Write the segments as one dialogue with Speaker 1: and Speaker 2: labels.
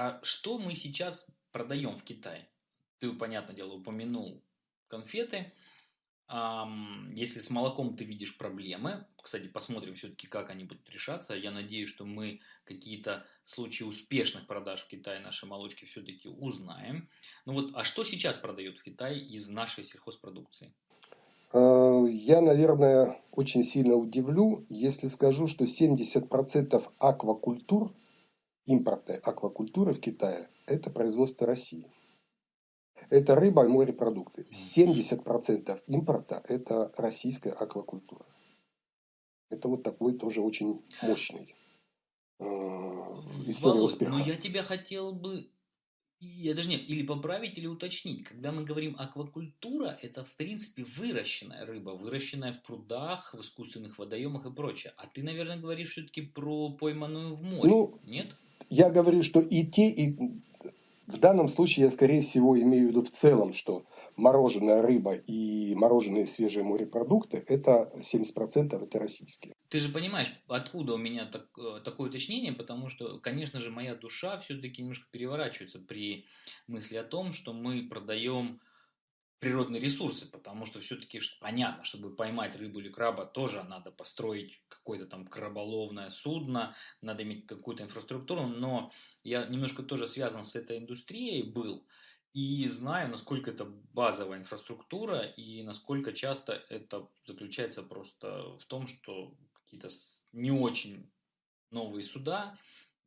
Speaker 1: а что мы сейчас продаем в Китае? Ты, понятное дело, упомянул конфеты. Если с молоком ты видишь проблемы, кстати, посмотрим все-таки, как они будут решаться. Я надеюсь, что мы какие-то случаи успешных продаж в Китае нашей молочки все-таки узнаем. Ну вот, а что сейчас продают в Китае из нашей сельхозпродукции?
Speaker 2: Э, я, наверное, очень сильно удивлю, если скажу, что 70% аквакультур, импортной аквакультуры в Китае, это производство России. Это рыба и морепродукты. 70% импорта – это российская аквакультура. Это вот такой тоже очень мощный э, история
Speaker 1: Володь,
Speaker 2: успеха.
Speaker 1: Но я тебя хотел бы я даже нет, или поправить, или уточнить. Когда мы говорим аквакультура, это в принципе выращенная рыба, выращенная в прудах, в искусственных водоемах и прочее. А ты, наверное, говоришь все-таки про пойманную в море,
Speaker 2: ну,
Speaker 1: нет?
Speaker 2: Я говорю, что и те, и в данном случае я, скорее всего, имею в виду в целом, что мороженая рыба и мороженые свежие морепродукты, это 70% это российские.
Speaker 1: Ты же понимаешь, откуда у меня так, э, такое уточнение, потому что, конечно же, моя душа все-таки немножко переворачивается при мысли о том, что мы продаем природные ресурсы, потому что все-таки понятно, чтобы поймать рыбу или краба, тоже надо построить какое-то там краболовное судно, надо иметь какую-то инфраструктуру, но я немножко тоже связан с этой индустрией был, и знаю, насколько это базовая инфраструктура и насколько часто это заключается просто в том, что какие-то не очень новые суда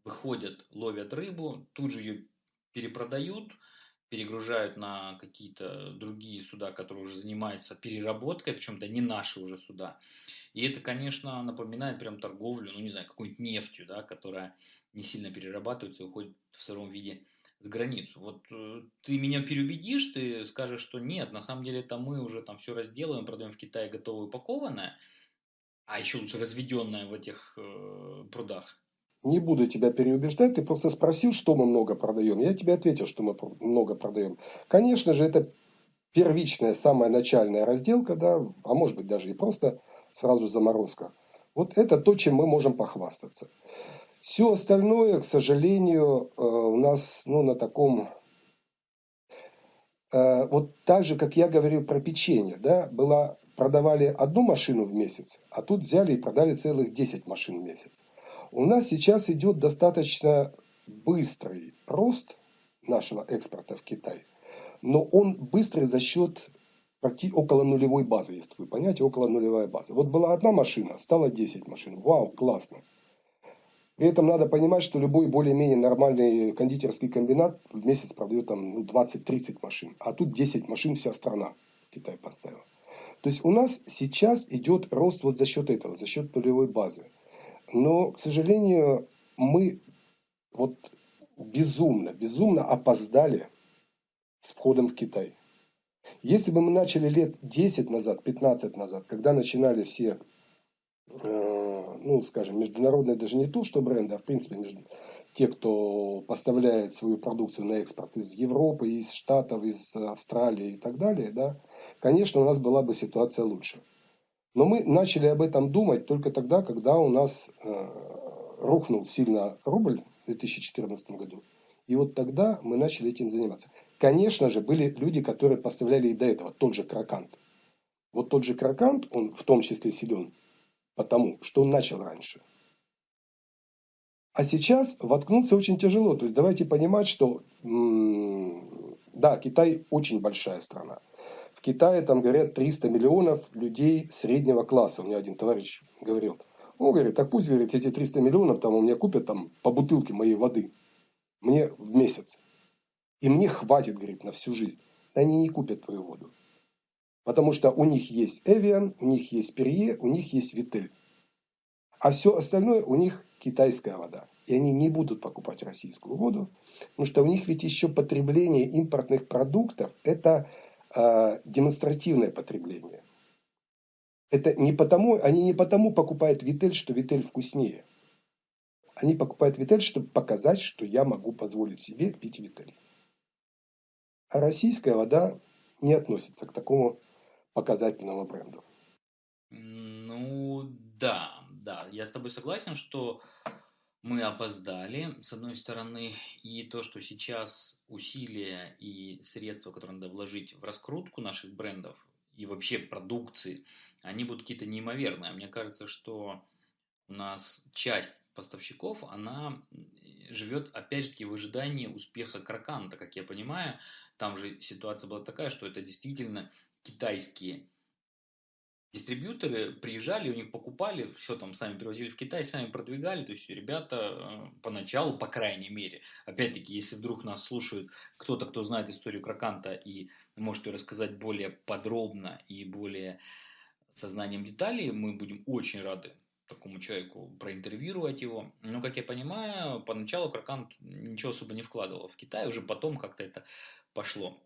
Speaker 1: выходят, ловят рыбу, тут же ее перепродают, перегружают на какие-то другие суда, которые уже занимаются переработкой, причем это не наши уже суда. И это, конечно, напоминает прям торговлю, ну не знаю, какой-нибудь нефтью, да, которая не сильно перерабатывается и уходит в сыром виде за границу. Вот э, ты меня переубедишь, ты скажешь, что нет, на самом деле это мы уже там все разделываем, продаем в Китае готовое упакованное, а еще лучше разведенное в этих э, прудах.
Speaker 2: Не буду тебя переубеждать, ты просто спросил, что мы много продаем. Я тебе ответил, что мы много продаем. Конечно же, это первичная, самая начальная разделка, да, а может быть даже и просто сразу заморозка. Вот это то, чем мы можем похвастаться. Все остальное, к сожалению, э, у нас ну, на таком... Э, вот так же, как я говорил про печенье, да, была, продавали одну машину в месяц, а тут взяли и продали целых 10 машин в месяц. У нас сейчас идет достаточно быстрый рост нашего экспорта в Китай, но он быстрый за счет почти около нулевой базы, если вы понимаете, около нулевая база. Вот была одна машина, стало 10 машин. Вау, классно. При этом надо понимать, что любой более-менее нормальный кондитерский комбинат в месяц продает там ну, 20-30 машин. А тут 10 машин вся страна Китай поставила. То есть у нас сейчас идет рост вот за счет этого, за счет нулевой базы. Но, к сожалению, мы вот безумно, безумно опоздали с входом в Китай. Если бы мы начали лет 10 назад, 15 назад, когда начинали все, э, ну, скажем, международные, даже не то, что бренды, а в принципе те, кто поставляет свою продукцию на экспорт из Европы, из Штатов, из Австралии и так далее, да, конечно, у нас была бы ситуация лучше. Но мы начали об этом думать только тогда, когда у нас э, рухнул сильно рубль в 2014 году. И вот тогда мы начали этим заниматься. Конечно же, были люди, которые поставляли и до этого, тот же Кракант. Вот тот же Кракант, он в том числе силен, потому что он начал раньше. А сейчас воткнуться очень тяжело. То есть давайте понимать, что да, Китай очень большая страна. Китае там, говорят, 300 миллионов людей среднего класса. У меня один товарищ говорил. Он говорит, так пусть, говорит, эти 300 миллионов там у меня купят там по бутылке моей воды. Мне в месяц. И мне хватит, говорит, на всю жизнь. Они не купят твою воду. Потому что у них есть Эвиан, у них есть Перье, у них есть Витель. А все остальное у них китайская вода. И они не будут покупать российскую воду, потому что у них ведь еще потребление импортных продуктов – это а, демонстративное потребление. Это не потому, они не потому покупают Витель, что Витель вкуснее. Они покупают Витель, чтобы показать, что я могу позволить себе пить Витель. А российская вода не относится к такому показательному бренду.
Speaker 1: Ну, да, да, я с тобой согласен, что мы опоздали, с одной стороны, и то, что сейчас усилия и средства, которые надо вложить в раскрутку наших брендов и вообще продукции, они будут какие-то неимоверные. Мне кажется, что у нас часть поставщиков, она живет, опять же таки, в ожидании успеха Краканта, как я понимаю. Там же ситуация была такая, что это действительно китайские дистрибьюторы приезжали, у них покупали, все там сами привозили в Китай, сами продвигали, то есть ребята э, поначалу, по крайней мере, опять-таки, если вдруг нас слушают кто-то, кто знает историю Краканта и может ее рассказать более подробно и более сознанием деталей, мы будем очень рады такому человеку проинтервьюировать его. Но, как я понимаю, поначалу Кракант ничего особо не вкладывал в Китай, уже потом как-то это пошло.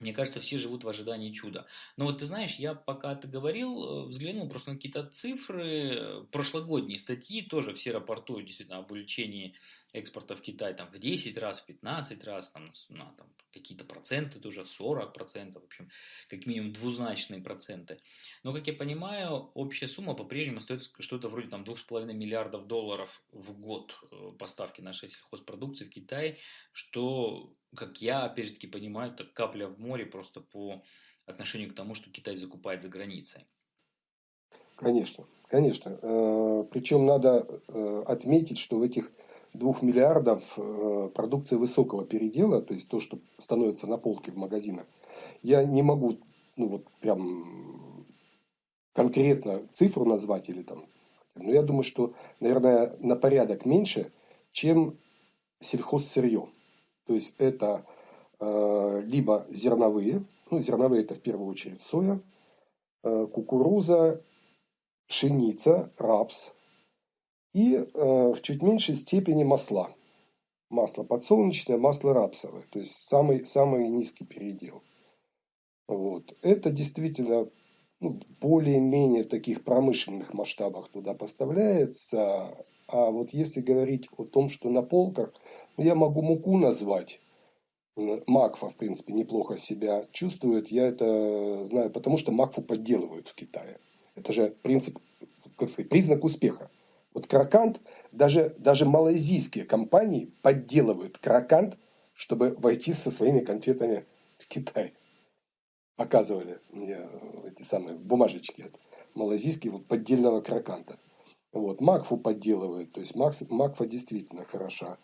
Speaker 1: Мне кажется, все живут в ожидании чуда. Но вот ты знаешь, я пока ты говорил, э, взглянул просто на какие-то цифры, э, прошлогодние статьи, тоже все рапортуют действительно об увеличении экспорта в Китай там, в 10 раз, в 15 раз, там, на там, какие-то проценты тоже, 40 процентов, в общем, как минимум двузначные проценты. Но, как я понимаю, общая сумма по-прежнему остается что-то вроде там 2,5 миллиардов долларов в год э, поставки нашей сельхозпродукции в Китай, что, как я, опять же таки, понимаю, это капля в море просто по отношению к тому, что Китай закупает за границей.
Speaker 2: Конечно, конечно. Э, Причем надо э, отметить, что в этих двух миллиардов э, продукции высокого передела, то есть то, что становится на полке в магазинах, я не могу, ну вот прям конкретно цифру назвать или там, но я думаю, что, наверное, на порядок меньше, чем сельхозсырье. То есть это э, либо зерновые, ну зерновые это в первую очередь соя, э, кукуруза, пшеница, рапс, и э, в чуть меньшей степени масла. Масло подсолнечное, масло рапсовое. То есть самый, самый низкий передел. Вот. Это действительно ну, более-менее таких промышленных масштабах туда поставляется. А вот если говорить о том, что на полках, ну, я могу муку назвать. Макфа, в принципе, неплохо себя чувствует. Я это знаю, потому что Макфу подделывают в Китае. Это же принцип, как сказать, признак успеха. Вот Кракант, даже, даже малайзийские компании подделывают Кракант, чтобы войти со своими конфетами в Китай. Показывали мне эти самые бумажечки от малайзийского поддельного Краканта. Вот, Макфу подделывают, то есть Макс, Макфа действительно хороша.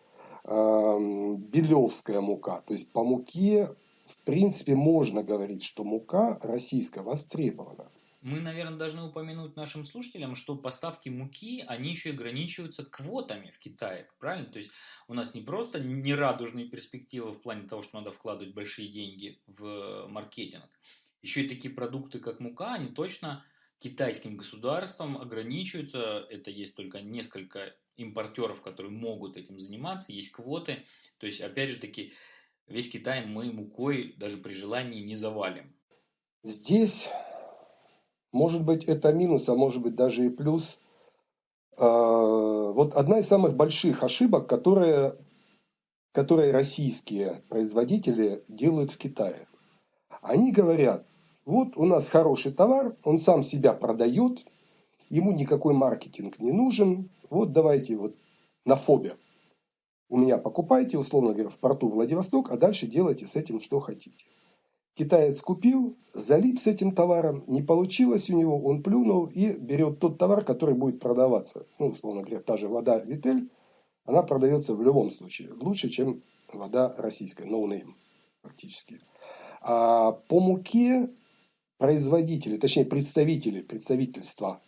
Speaker 2: Белевская мука, то есть по муке в принципе можно говорить, что мука российская востребована.
Speaker 1: Мы, наверное, должны упомянуть нашим слушателям, что поставки муки, они еще и ограничиваются квотами в Китае, правильно? То есть у нас не просто нерадужные перспективы в плане того, что надо вкладывать большие деньги в маркетинг. Еще и такие продукты, как мука, они точно китайским государством ограничиваются. Это есть только несколько импортеров, которые могут этим заниматься, есть квоты. То есть, опять же таки, весь Китай мы мукой даже при желании не завалим.
Speaker 2: Здесь может быть, это минус, а может быть даже и плюс. А, вот одна из самых больших ошибок, которые, которые российские производители делают в Китае. Они говорят, вот у нас хороший товар, он сам себя продает, ему никакой маркетинг не нужен, вот давайте вот на фобе. У меня покупайте, условно говоря, в порту Владивосток, а дальше делайте с этим, что хотите. Китаец купил, залип с этим товаром, не получилось у него, он плюнул и берет тот товар, который будет продаваться. Ну, условно говоря, та же вода Витель, она продается в любом случае лучше, чем вода российская, no name фактически. А по муке производители, точнее представители, представительства,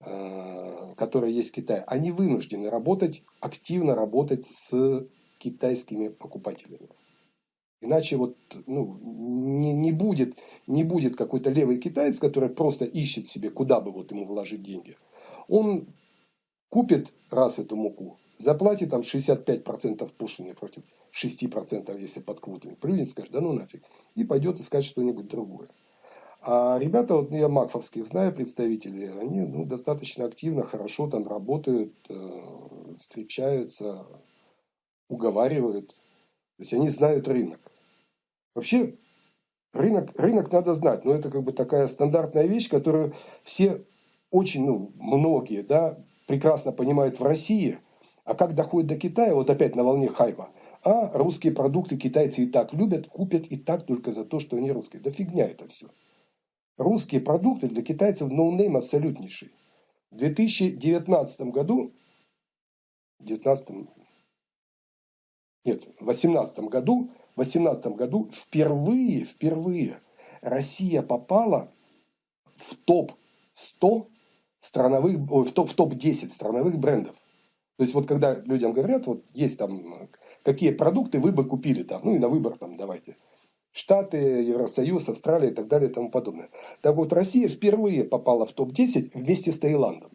Speaker 2: э, которые есть в Китае, они вынуждены работать, активно работать с китайскими покупателями. Иначе вот ну, не, не будет, не будет какой-то левый китаец, который просто ищет себе, куда бы вот ему вложить деньги. Он купит раз эту муку, заплатит там 65% пошлины против 6%, если под квотами. Плюнет, скажет, да ну нафиг. И пойдет искать что-нибудь другое. А ребята, вот я макфовских знаю представителей, они ну, достаточно активно, хорошо там работают, э, встречаются, уговаривают. То есть они знают рынок. Вообще, рынок, рынок надо знать, но это как бы такая стандартная вещь, которую все очень, ну, многие, да, прекрасно понимают в России, А как доходит до Китая, вот опять на волне хайпа, а русские продукты китайцы и так любят, купят и так только за то, что они русские. Да фигня это все. Русские продукты для китайцев ноунейм абсолютнейший. В 2019 году, 19, нет, в 2018 году, в 18 году впервые, впервые Россия попала в топ-100 страновых, в топ-10 страновых брендов. То есть вот когда людям говорят, вот есть там какие продукты вы бы купили там, ну и на выбор там давайте. Штаты, Евросоюз, Австралия и так далее и тому подобное. Так вот, Россия впервые попала в топ-10 вместе с Таиландом.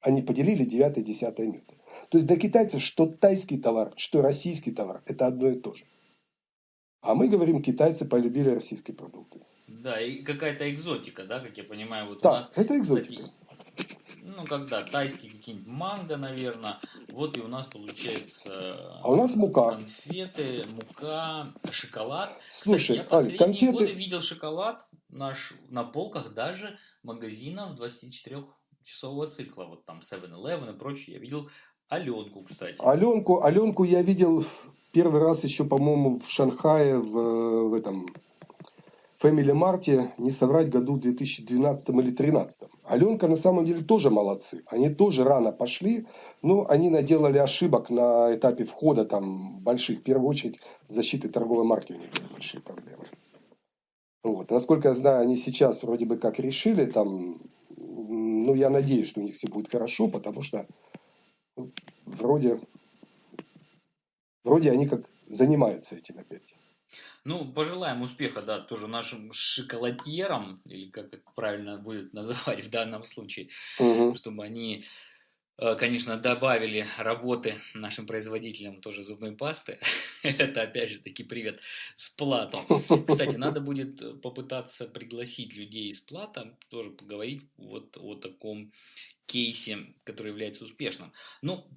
Speaker 2: Они поделили 9-10 место. То есть для китайцев что тайский товар, что российский товар, это одно и то же. А мы говорим, китайцы полюбили российские продукты.
Speaker 1: Да, и какая-то экзотика, да, как я понимаю. Вот
Speaker 2: да,
Speaker 1: у нас,
Speaker 2: это экзотика. Кстати,
Speaker 1: ну, когда тайские какие-нибудь манго, наверное. Вот и у нас получается...
Speaker 2: А у нас мука.
Speaker 1: Конфеты, мука, шоколад.
Speaker 2: Слушай,
Speaker 1: Кстати, я последние
Speaker 2: конфеты...
Speaker 1: годы видел шоколад наш на полках даже магазинов 24-часового цикла. Вот там 7-Eleven и прочее. Я видел Аленку, кстати.
Speaker 2: Аленку, Аленку я видел первый раз еще, по-моему, в Шанхае, в, в этом Family Марте, не соврать, году 2012 или 2013. Аленка на самом деле тоже молодцы. Они тоже рано пошли, но они наделали ошибок на этапе входа там больших. В первую очередь защиты торговой марки у них были большие проблемы. Вот. Насколько я знаю, они сейчас вроде бы как решили там, ну я надеюсь, что у них все будет хорошо, потому что вроде, вроде они как занимаются этим опять.
Speaker 1: Ну, пожелаем успеха, да, тоже нашим шоколадьерам, или как это правильно будет называть в данном случае, угу. чтобы они, э, конечно, добавили работы нашим производителям тоже зубной пасты. Это, опять же, таки привет с платом. Кстати, надо будет попытаться пригласить людей из плата, тоже поговорить вот о таком кейсе, который является успешным. Ну,